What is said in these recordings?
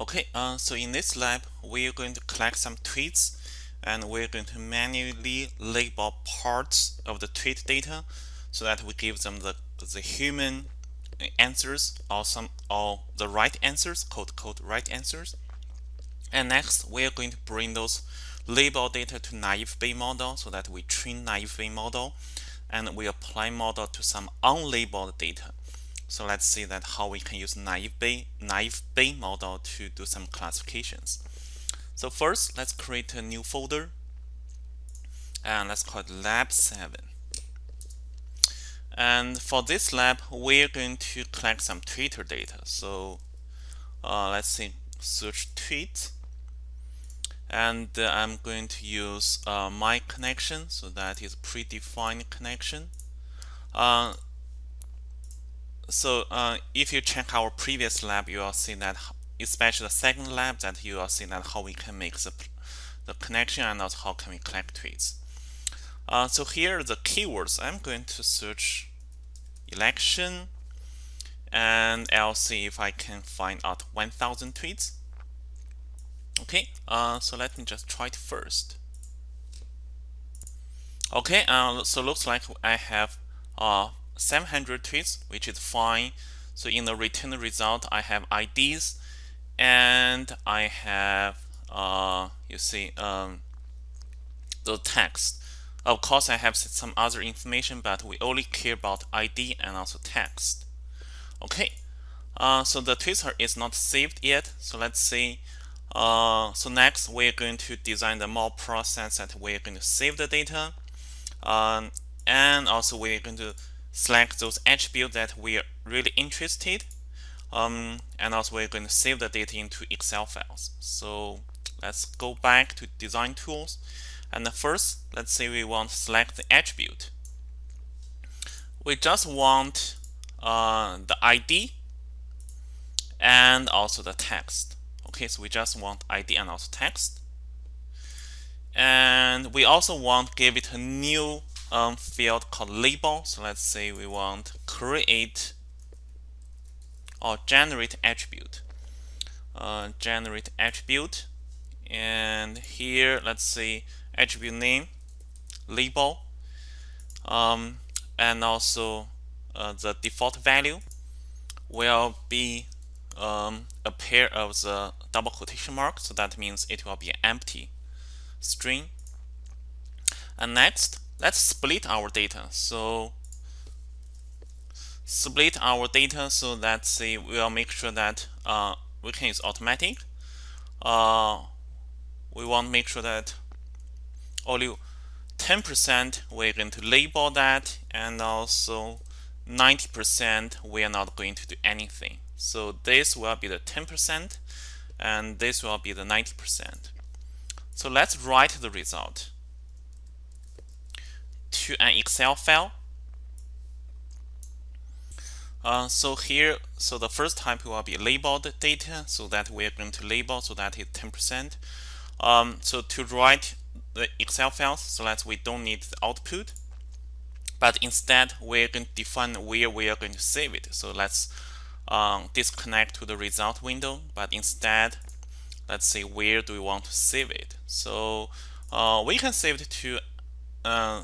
Okay, uh, so in this lab, we're going to collect some tweets and we're going to manually label parts of the tweet data so that we give them the, the human answers or some or the right answers, quote quote right answers. And next, we're going to bring those label data to naive Bayes model so that we train naive Bayes model and we apply model to some unlabeled data. So let's see that how we can use naive Bayes, naive Bayes model to do some classifications. So first, let's create a new folder and let's call it lab 7. And for this lab, we're going to collect some Twitter data. So uh, let's see, search tweet. And uh, I'm going to use uh, my connection. So that is predefined connection. So uh, if you check our previous lab, you will see that, especially the second lab, that you will see that how we can make the, the connection and also how can we collect tweets. Uh, so here are the keywords. I'm going to search election and I'll see if I can find out 1000 tweets. Okay, uh, so let me just try it first. Okay, uh, so looks like I have uh, 700 tweets, which is fine. So in the return result, I have IDs and I have, uh, you see, um, the text. Of course, I have some other information, but we only care about ID and also text. Okay, uh, so the Twitter is not saved yet. So let's see. Uh, so next, we're going to design the more process that we're going to save the data. Um, and also we're going to select those attributes that we are really interested um, and also we're going to save the data into Excel files. So let's go back to design tools and first let's say we want to select the attribute. We just want uh, the ID and also the text. Okay, so we just want ID and also text. And we also want to give it a new um, field called label. So let's say we want create or generate attribute. Uh, generate attribute. And here, let's say attribute name, label, um, and also uh, the default value will be um, a pair of the double quotation mark. So that means it will be empty string. And next, let's split our data. So split our data so that say we'll make sure that uh, we can use automatic. Uh, we want to make sure that only 10% we're going to label that and also 90% we are not going to do anything. So this will be the 10% and this will be the 90%. So let's write the result to an Excel file. Uh, so here, so the first type will be labeled data, so that we're going to label, so that is 10%. Um, so to write the Excel files, so that we don't need the output, but instead we're going to define where we are going to save it. So let's um, disconnect to the result window, but instead, let's say where do we want to save it. So uh, we can save it to uh,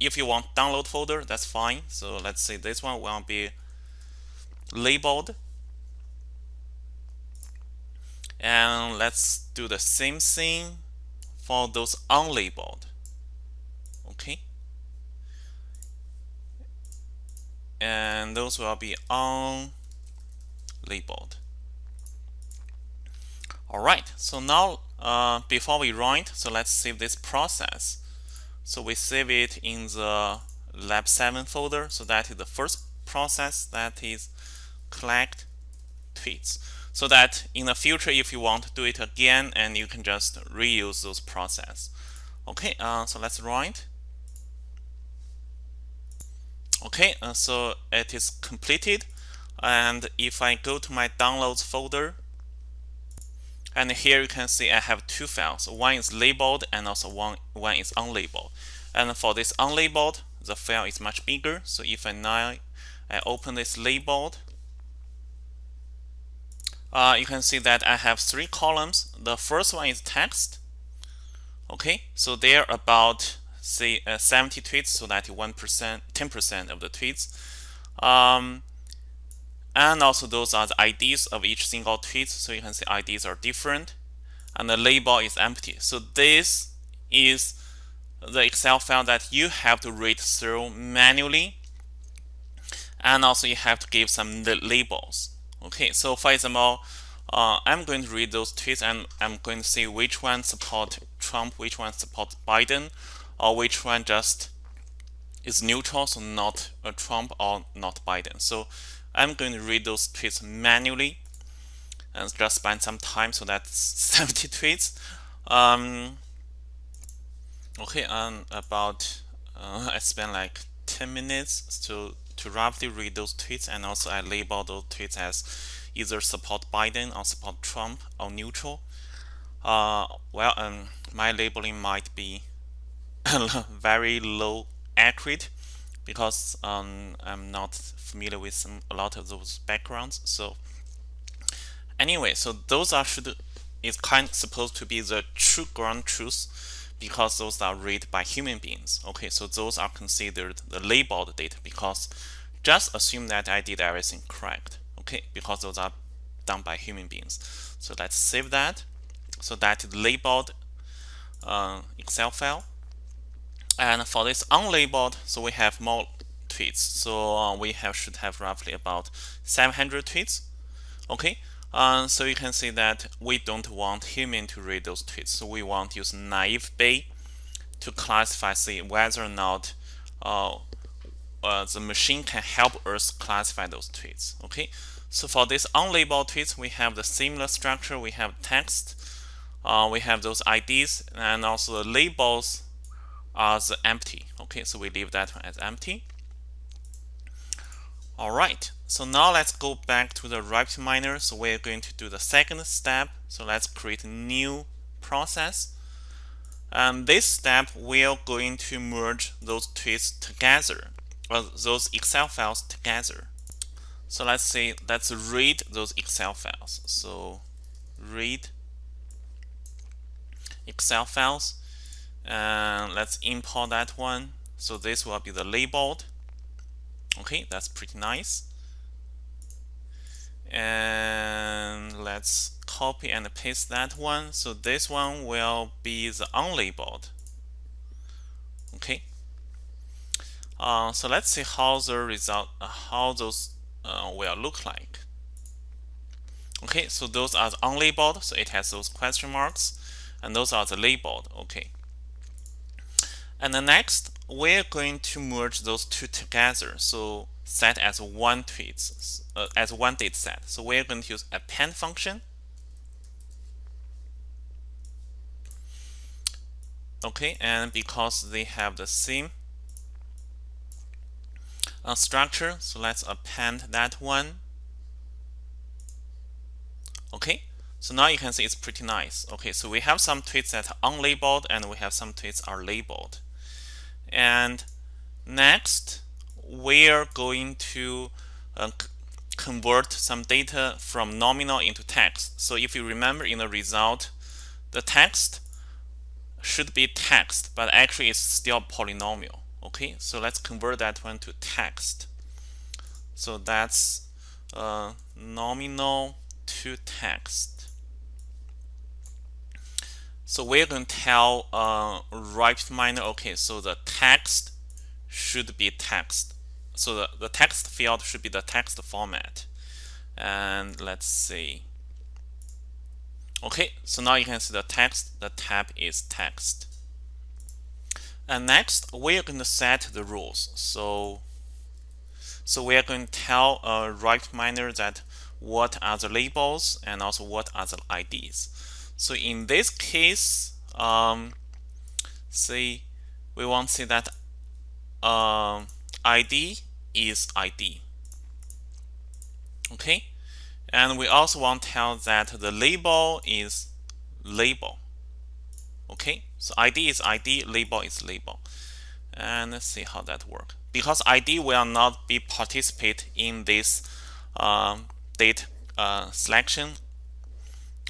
if you want download folder, that's fine. So let's say this one will be labeled. And let's do the same thing for those unlabeled. Okay. And those will be unlabeled. All right, so now uh, before we it, so let's save this process. So we save it in the lab 7 folder. So that is the first process that is collect tweets. So that in the future, if you want to do it again, and you can just reuse those process. Okay, uh, so let's run it. Okay, uh, so it is completed. And if I go to my downloads folder, and here you can see I have two files. One is labeled and also one, one is unlabeled. And for this unlabeled, the file is much bigger. So if I now I open this labeled, uh, you can see that I have three columns. The first one is text. Okay, so they're about say uh, 70 tweets, so 91%, 10% of the tweets. Um, and also those are the IDs of each single tweet. So you can see IDs are different and the label is empty. So this is the Excel file that you have to read through manually. And also you have to give some labels. Okay, so for example, uh, I'm going to read those tweets and I'm going to see which one support Trump, which one support Biden, or which one just is neutral, so not a Trump or not Biden. So I'm going to read those tweets manually and just spend some time. So that's 70 tweets. Um, okay, and about uh, I spent like 10 minutes to to roughly read those tweets, and also I label those tweets as either support Biden or support Trump or neutral. Uh, well, um, my labeling might be very low accurate because um, I'm not familiar with some, a lot of those backgrounds. So anyway, so those are should is kind of supposed to be the true ground truth because those are read by human beings. Okay, so those are considered the labeled data because just assume that I did everything correct. Okay, because those are done by human beings. So let's save that. So that labeled uh, Excel file. And for this unlabeled, so we have more tweets. So uh, we have should have roughly about 700 tweets. Okay, uh, so you can see that we don't want human to read those tweets. So we want use naive Bayes to classify, see whether or not uh, uh, the machine can help us classify those tweets. Okay, so for this unlabeled tweets, we have the similar structure. We have text, uh, we have those IDs, and also the labels as empty. Okay, so we leave that one as empty. All right, so now let's go back to the RapidMiner. So we're going to do the second step. So let's create a new process. And this step, we're going to merge those tweets together, or those Excel files together. So let's say, let's read those Excel files. So read Excel files and let's import that one. So this will be the labeled. Okay that's pretty nice. And let's copy and paste that one. So this one will be the unlabeled. Okay. Uh, so let's see how the result uh, how those uh, will look like. Okay so those are the unlabeled. So it has those question marks. And those are the labeled. Okay and the next, we're going to merge those two together. So set as one tweet, uh, as one data set. So we're going to use append function. Okay, and because they have the same uh, structure, so let's append that one. Okay, so now you can see it's pretty nice. Okay, so we have some tweets that are unlabeled and we have some tweets are labeled. And next, we're going to uh, convert some data from nominal into text. So if you remember in the result, the text should be text, but actually it's still polynomial. Okay, so let's convert that one to text. So that's uh, nominal to text. So we're going to tell uh, RapidMiner, okay, so the text should be text. So the, the text field should be the text format. And let's see. Okay, so now you can see the text, the tab is text. And next, we're going to set the rules. So, so we are going to tell uh, RapidMiner that what are the labels and also what are the IDs. So in this case, um, we want to say that um, ID is ID. Okay, and we also want to tell that the label is label. Okay, so ID is ID, label is label. And let's see how that works. Because ID will not be participate in this um, date uh, selection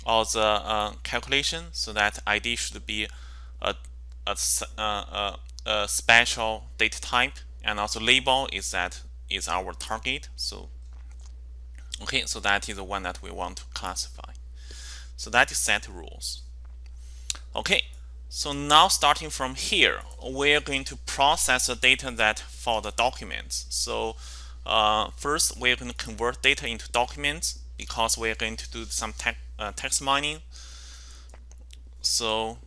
or the uh, calculation so that ID should be a, a, a, a, special data type and also label is that is our target so okay so that is the one that we want to classify. So that is set rules. Okay so now starting from here we're going to process the data that for the documents. So uh, first we're going to convert data into documents because we're going to do some te uh, text mining so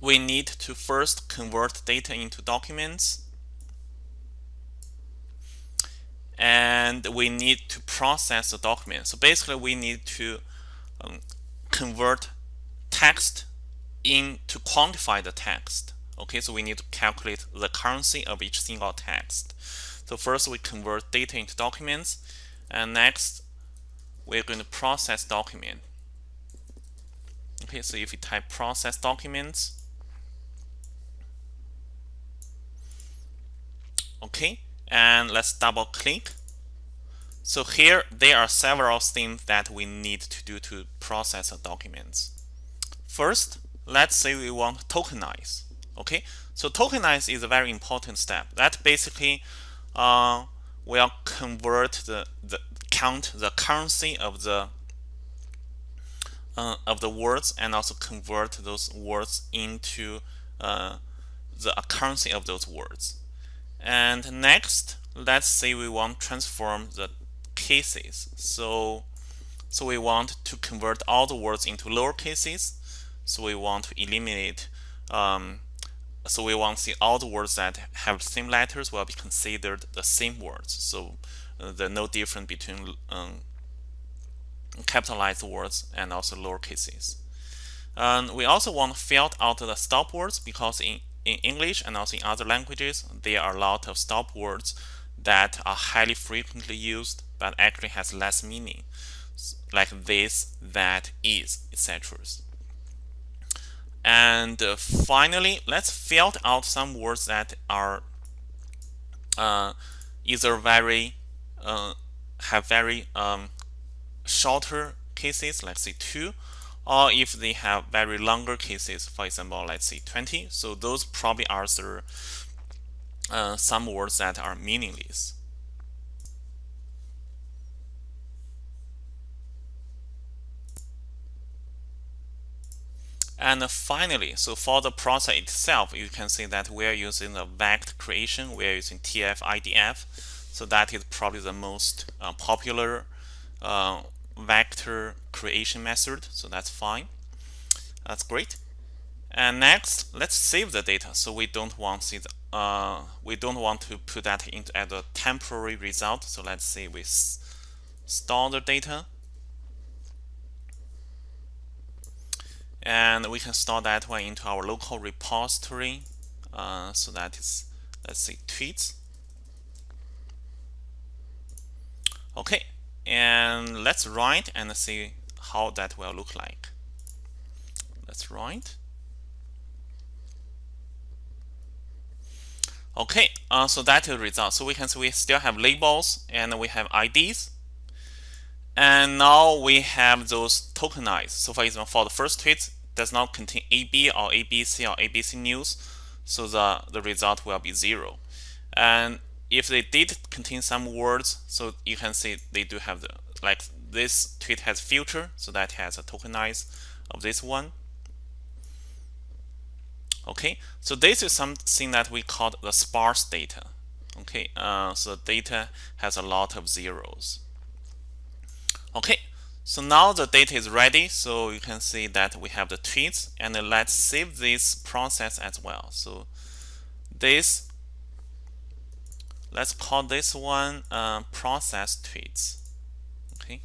we need to first convert data into documents and we need to process the document. So basically we need to um, convert text in to quantify the text. Okay, so we need to calculate the currency of each single text. So first we convert data into documents and next we're going to process document. Okay, so if you type process documents, okay, and let's double click. So here there are several things that we need to do to process documents. First, let's say we want to tokenize. Okay, so tokenize is a very important step. That basically uh, will convert the, the count the currency of the uh, of the words and also convert those words into uh, the currency of those words. And next, let's say we want to transform the cases. So, so we want to convert all the words into lower cases. So we want to eliminate, um, so we want to see all the words that have same letters will be considered the same words. So there's no difference between um, capitalized words and also lower cases. And we also want to filter out the stop words because in in English and also in other languages, there are a lot of stop words that are highly frequently used but actually has less meaning, like this, that, is, etc. And uh, finally, let's filter out some words that are uh, either very uh, have very um, shorter cases, like say two, or if they have very longer cases, for example, let's say 20. So those probably are the, uh, some words that are meaningless. And finally, so for the process itself, you can see that we're using the vector creation. We're using TF-IDF. So that is probably the most uh, popular uh, vector creation method. So that's fine. That's great. And next let's save the data. So we don't want the, uh, we don't want to put that into as a temporary result. So let's say we store the data. And we can store that one into our local repository. Uh, so that is let's say tweets okay and let's write and see how that will look like. Let's write okay uh, so that is the result. So we can see we still have labels and we have IDs and now we have those tokenized so for example for the first tweet does not contain AB or ABC or ABC news. So the the result will be zero. And if they did contain some words, so you can see they do have the like this tweet has filter, so that has a tokenize of this one. Okay, so this is something that we call the sparse data. Okay, uh, so data has a lot of zeros. Okay, so now the data is ready. So you can see that we have the tweets, and let's save this process as well. So this let's call this one uh, process tweets. Okay.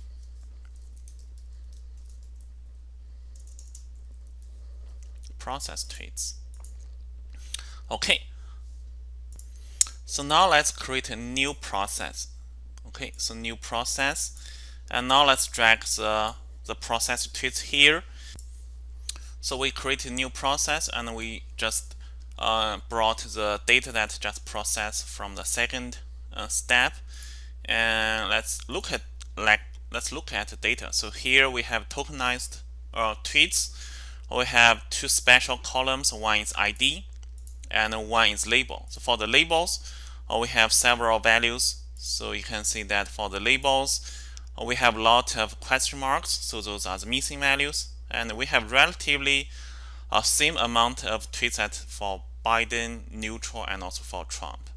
Process tweets. Okay. So now let's create a new process. Okay. So new process. And now let's drag the the process tweets here. So we create a new process and we just uh, brought the data that just processed from the second uh, step and let's look at like let's look at the data. So here we have tokenized uh, tweets. We have two special columns. One is ID and one is label. So for the labels, uh, we have several values. So you can see that for the labels, uh, we have a lot of question marks. So those are the missing values. And we have relatively a same amount of tweets at for Biden, neutral, and also for Trump.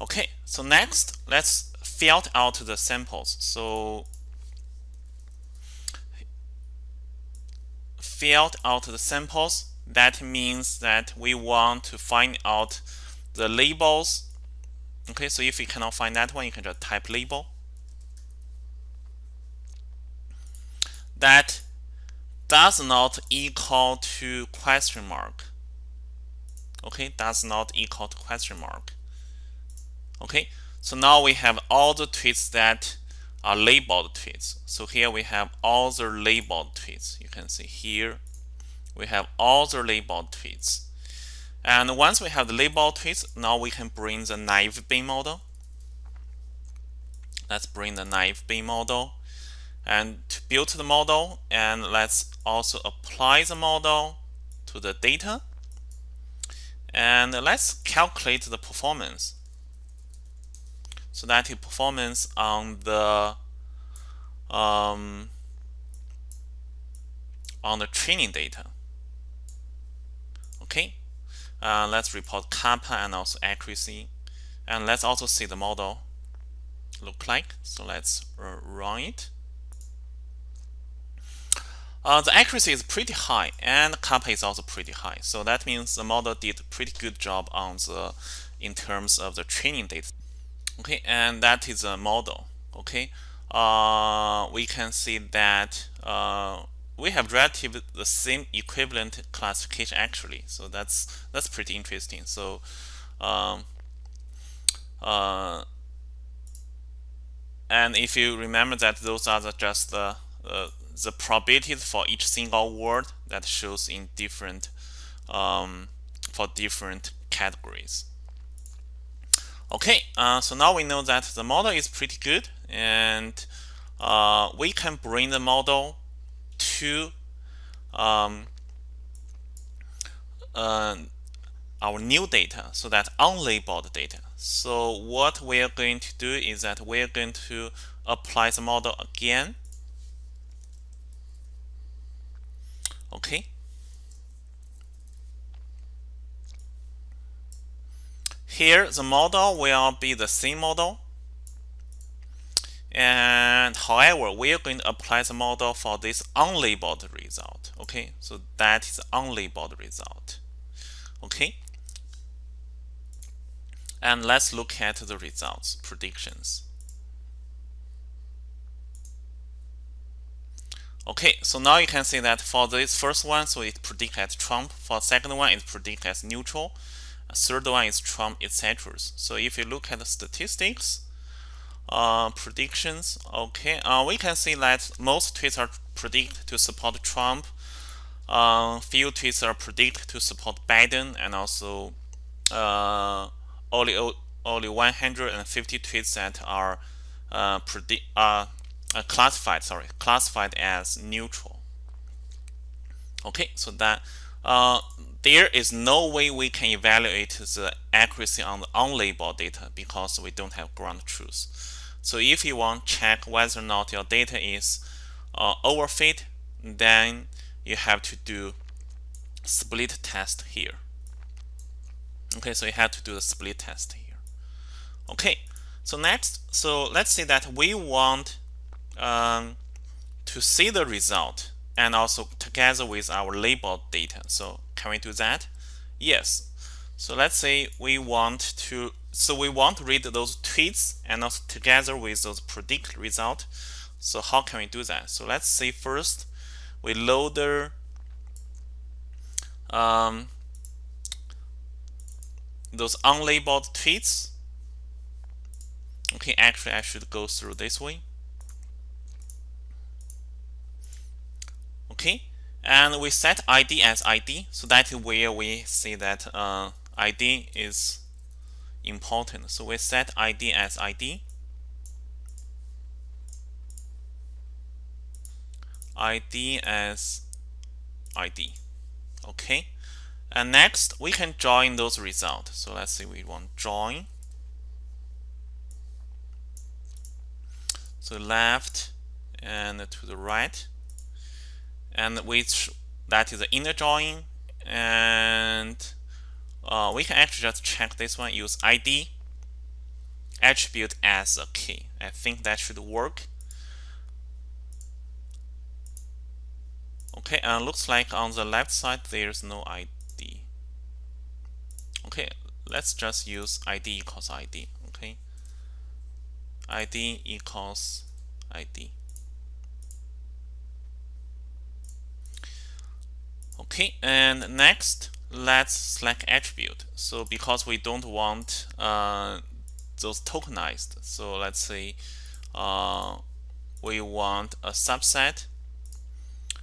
Okay, so next, let's filter out the samples. So filter out the samples. That means that we want to find out the labels. Okay, so if you cannot find that one, you can just type label. That does not equal to question mark. Okay, does not equal to question mark. Okay, so now we have all the tweets that are labeled tweets. So here we have all the labeled tweets. You can see here we have all the labeled tweets. And once we have the labeled tweets, now we can bring the naive Bayes model. Let's bring the naive Bayes model and to build the model and let's also apply the model to the data and let's calculate the performance so that is performance on the um, on the training data. Okay, uh, let's report kappa and also accuracy, and let's also see the model look like. So let's run it. Uh, the accuracy is pretty high and kappa is also pretty high. So that means the model did a pretty good job on the in terms of the training data. Okay and that is a model. Okay uh, we can see that uh, we have relatively the same equivalent classification actually. So that's that's pretty interesting. So um, uh, and if you remember that those are the, just the uh, the probabilities for each single word that shows in different um, for different categories Okay, uh, so now we know that the model is pretty good and uh, we can bring the model to um, uh, our new data, so that unlabeled data. So what we are going to do is that we are going to apply the model again. Okay, Here, the model will be the same model. And however, we are going to apply the model for this unlabeled result. Okay, so that is unlabeled result. Okay. And let's look at the results, predictions. Okay, so now you can see that for this first one, so it predicts as Trump. For second one, it predicts as neutral third one is Trump, etc. So if you look at the statistics, uh, predictions, okay, uh, we can see that most tweets are predict to support Trump. Uh, few tweets are predict to support Biden, and also uh, only only 150 tweets that are uh, predict uh, uh, classified. Sorry, classified as neutral. Okay, so that uh, there is no way we can evaluate the accuracy on the unlabeled data because we don't have ground truth. So if you want to check whether or not your data is uh, overfit, then you have to do split test here. Okay, so you have to do the split test here. Okay, so next, so let's say that we want um, to see the result and also together with our labeled data. So can we do that? Yes. So let's say we want to so we want to read those tweets and also together with those predict result. So how can we do that? So let's say first we load the um, those unlabeled tweets. Okay, actually I should go through this way. Okay, and we set id as id so that where we see that uh, id is important. So we set id as id id as id okay? And next we can join those results so let's say we want join. So left and to the right and which that is the inner join and uh, we can actually just check this one use id attribute as a key. I think that should work. Okay and looks like on the left side there's no id okay let's just use id equals id okay? Id equals id okay and next let's select attribute. So because we don't want uh, those tokenized so let's say uh, we want a subset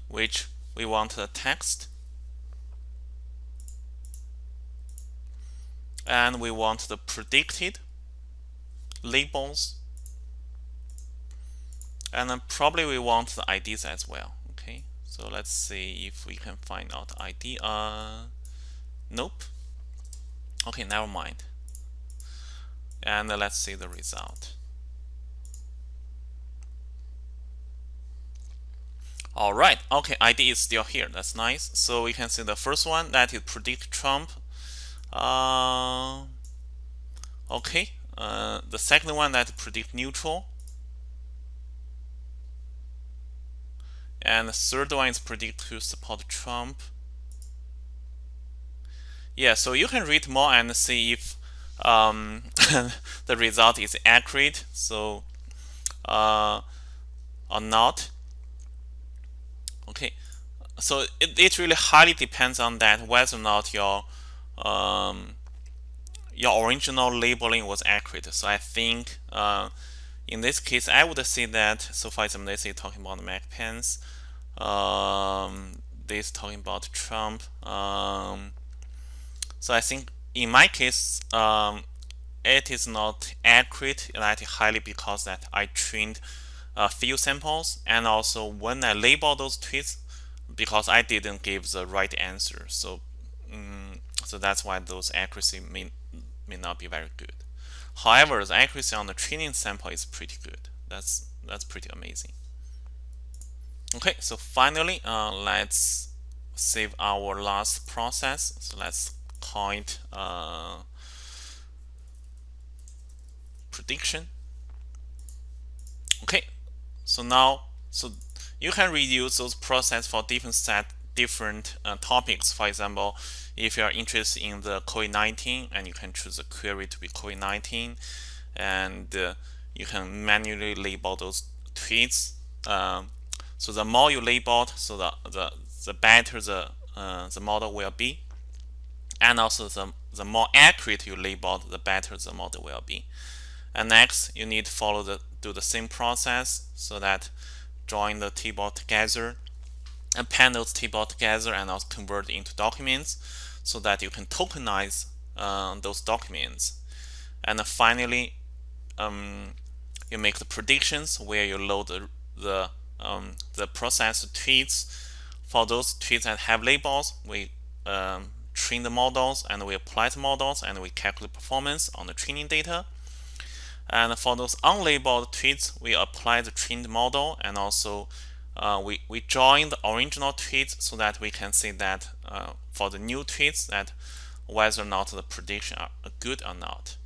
which we want the text and we want the predicted labels and then probably we want the IDs as well so let's see if we can find out ID uh nope. Okay never mind. And let's see the result. All right. Okay ID is still here. That's nice. So we can see the first one that is predict Trump. Uh, okay. Uh, the second one that predict neutral and the third one is predict to support Trump. Yeah so you can read more and see if um, the result is accurate so uh, or not. Okay so it, it really highly depends on that whether or not your um, your original labeling was accurate. So I think uh, in this case I would say that so for example let's say talking about Mike Pence um, this talking about Trump um, so I think in my case um, it is not accurate that highly because that I trained a few samples and also when I label those tweets because I didn't give the right answer. So um, so that's why those accuracy may, may not be very good however the accuracy on the training sample is pretty good. That's that's pretty amazing. Okay so finally uh, let's save our last process. So let's call it uh, prediction. Okay so now so you can reuse those process for different set different uh, topics. For example if you are interested in the COVID-19 and you can choose a query to be COVID-19 and uh, you can manually label those tweets um, so the more you label so the the, the better the uh, the model will be. And also the, the more accurate you label the better the model will be. And next, you need to follow the do the same process so that join the table together, append those table together, and also convert into documents so that you can tokenize uh, those documents. And finally, um, you make the predictions where you load the the, um, the processed tweets. For those tweets that have labels, we um, train the models and we apply the models and we calculate performance on the training data. And for those unlabeled tweets, we apply the trained model and also uh, we, we join the original tweets so that we can see that uh, for the new tweets that whether or not the prediction are good or not.